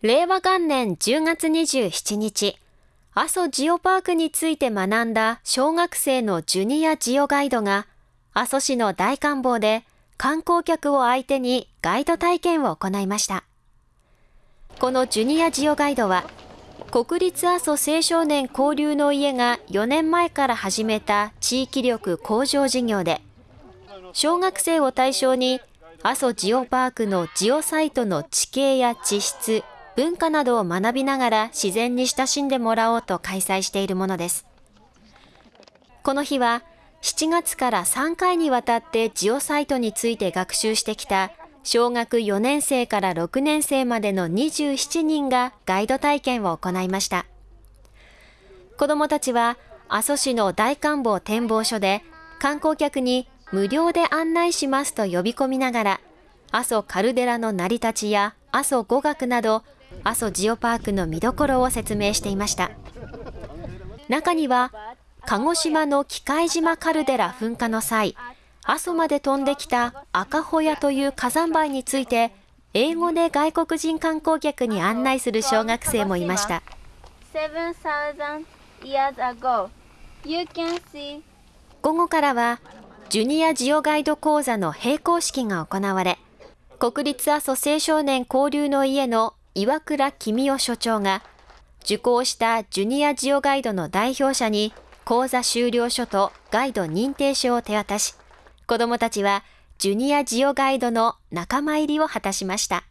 令和元年10月27日、阿蘇ジオパークについて学んだ小学生のジュニアジオガイドが、阿蘇市の大観望で観光客を相手にガイド体験を行いました。このジュニアジオガイドは、国立阿蘇青少年交流の家が4年前から始めた地域力向上事業で、小学生を対象に阿蘇ジオパークのジオサイトの地形や地質、文化などを学びながら自然に親しんでもらおうと開催しているものです。この日は7月から3回にわたってジオサイトについて学習してきた小学4年生から6年生までの27人がガイド体験を行いました。子どもたちは阿蘇市の大観望展望所で観光客に無料で案内しますと呼び込みながら、阿蘇カルデラの成り立ちや阿蘇語学など、阿蘇ジオパークの見どころを説明していました。中には、鹿児島の機械島カルデラ噴火の際、阿蘇まで飛んできた赤ホヤという火山灰について、英語で外国人観光客に案内する小学生もいました。午後からは、ジュニアジオガイド講座の閉講式が行われ、国立阿蘇青少年交流の家の岩倉公夫所長が、受講したジュニアジオガイドの代表者に講座終了書とガイド認定書を手渡し、子どもたちはジュニアジオガイドの仲間入りを果たしました。